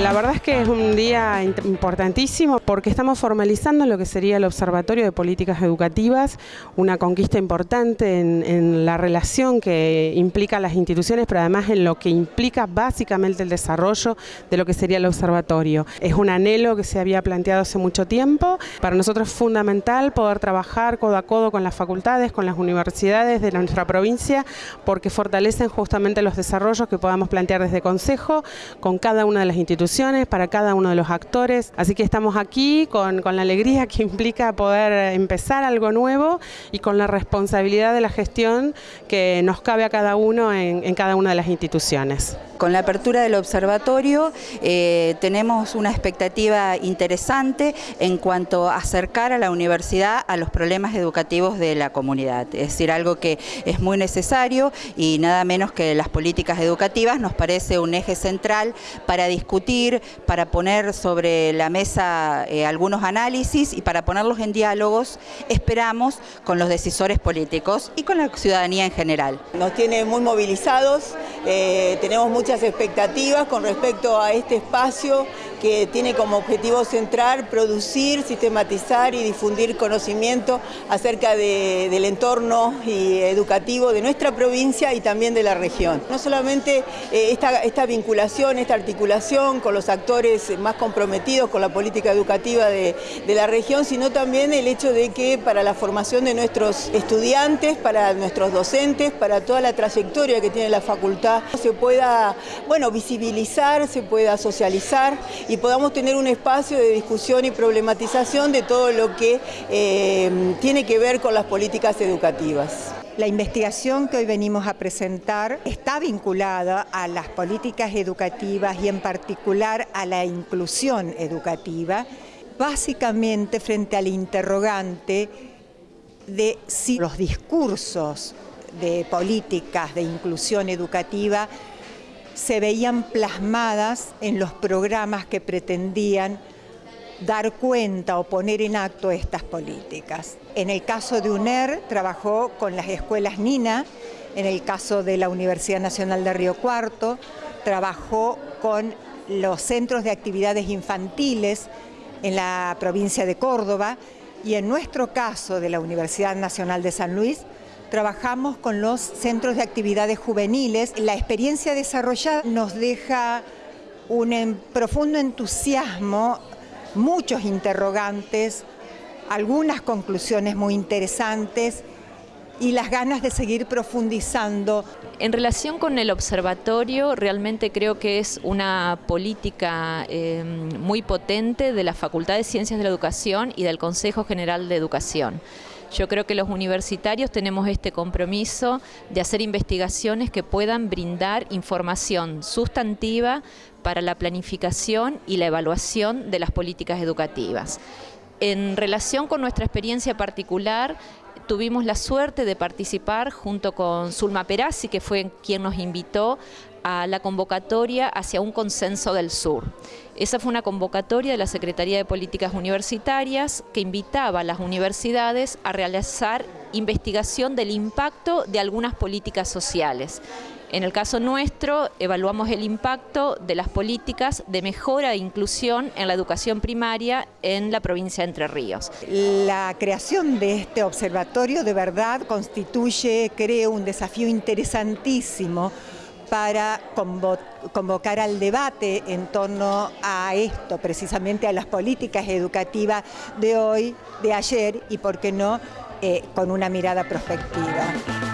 La verdad es que es un día importantísimo porque estamos formalizando lo que sería el Observatorio de Políticas Educativas, una conquista importante en, la relación que implica las instituciones, pero además en lo que implica básicamente el desarrollo de lo que sería el observatorio. Es un anhelo que se había planteado hace mucho tiempo. Para nosotros es fundamental poder trabajar codo a codo con las facultades, con las universidades de nuestra provincia, porque fortalecen justamente los desarrollos que podamos plantear desde Consejo con cada una de las instituciones para cada uno de los actores. Así que estamos aquí con, la alegría que implica poder empezar algo nuevo y con la responsabilidad de la gestión que nos cabe a cada uno en cada una de las instituciones. Con la apertura del observatorio eh, tenemos una expectativa interesante en cuanto a acercar a la universidad a los problemas educativos de la comunidad. Es decir, algo que es muy necesario y nada menos que las políticas educativas nos parece un eje central para discutir, para poner sobre la mesa eh, algunos análisis y para ponerlos en diálogos, esperamos, con los decisores políticos y con la ciudadanía en general. Nos tiene muy movilizados, eh, tenemos muchas expectativas con respecto a este espacio que tiene como objetivo central producir, sistematizar y difundir conocimiento acerca del entorno educativo de nuestra provincia y también de la región. No solamente eh, esta, vinculación, esta articulación con los actores más comprometidos con la política educativa de, de la región, sino también el hecho de que para la formación de nuestros estudiantes, para nuestros docentes, para toda la trayectoria que tiene la facultad, se pueda bueno, visibilizar, se pueda socializar y podamos tener un espacio de discusión y problematización de todo lo que eh, tiene que ver con las políticas educativas. La investigación que hoy venimos a presentar está vinculada a las políticas educativas y en particular a la inclusión educativa, básicamente frente al interrogante de si los discursos de políticas de inclusión educativa se veían plasmadas en los programas que pretendían dar cuenta o poner en acto estas políticas. En el caso de UNER trabajó con las escuelas NINA, en el caso de la Universidad Nacional de Río Cuarto, trabajó con los centros de actividades infantiles en la provincia de Córdoba y en nuestro caso de la Universidad Nacional de San Luis trabajamos con los centros de actividades juveniles. La experiencia desarrollada nos deja un profundo entusiasmo, muchos interrogantes, algunas conclusiones muy interesantes y las ganas de seguir profundizando. En relación con el observatorio, realmente creo que es una política eh, muy potente de la Facultad de Ciencias de la Educación y del Consejo General de Educación. Yo creo que los universitarios tenemos este compromiso de hacer investigaciones que puedan brindar información sustantiva para la planificación y la evaluación de las políticas educativas. En relación con nuestra experiencia particular, tuvimos la suerte de participar junto con Zulma Perazzi, que fue quien nos invitó a la convocatoria hacia un consenso del sur. Esa fue una convocatoria de la Secretaría de Políticas Universitarias que invitaba a las universidades a realizar investigación del impacto de algunas políticas sociales. En el caso nuestro, evaluamos el impacto de las políticas de mejora e inclusión en la educación primaria en la provincia de Entre Ríos. La creación de este observatorio de verdad constituye, creo, un desafío interesantísimo para convocar al debate en torno a esto, precisamente a las políticas educativas de hoy, de ayer y, por qué no, eh, con una mirada prospectiva.